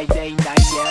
by day, night, yeah.